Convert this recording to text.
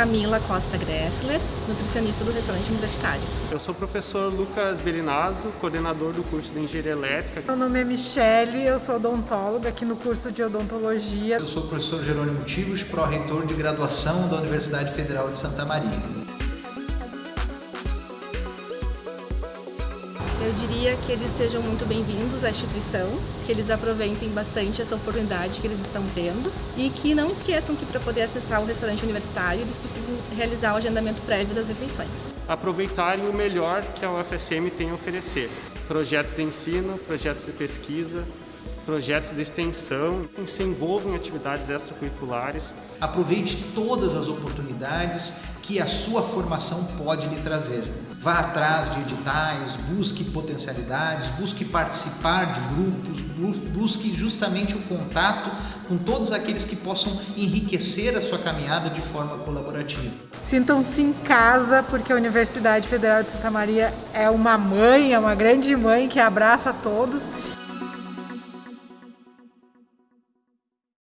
Camila Costa Gressler, nutricionista do restaurante universitário. Eu sou o professor Lucas Berinazo, coordenador do curso de Engenharia Elétrica. Meu nome é Michele, eu sou odontóloga aqui no curso de odontologia. Eu sou o professor Jerônimo Tigos, pró-reitor de graduação da Universidade Federal de Santa Maria. Eu diria que eles sejam muito bem-vindos à instituição, que eles aproveitem bastante essa oportunidade que eles estão tendo e que não esqueçam que para poder acessar o restaurante universitário eles precisam realizar o agendamento prévio das refeições. Aproveitarem o melhor que a UFSM tem a oferecer. Projetos de ensino, projetos de pesquisa, projetos de extensão, se envolvam em atividades extracurriculares. Aproveite todas as oportunidades que a sua formação pode lhe trazer. Vá atrás de editais, busque potencialidades, busque participar de grupos, busque justamente o contato com todos aqueles que possam enriquecer a sua caminhada de forma colaborativa. Sintam-se em casa, porque a Universidade Federal de Santa Maria é uma mãe, é uma grande mãe que abraça todos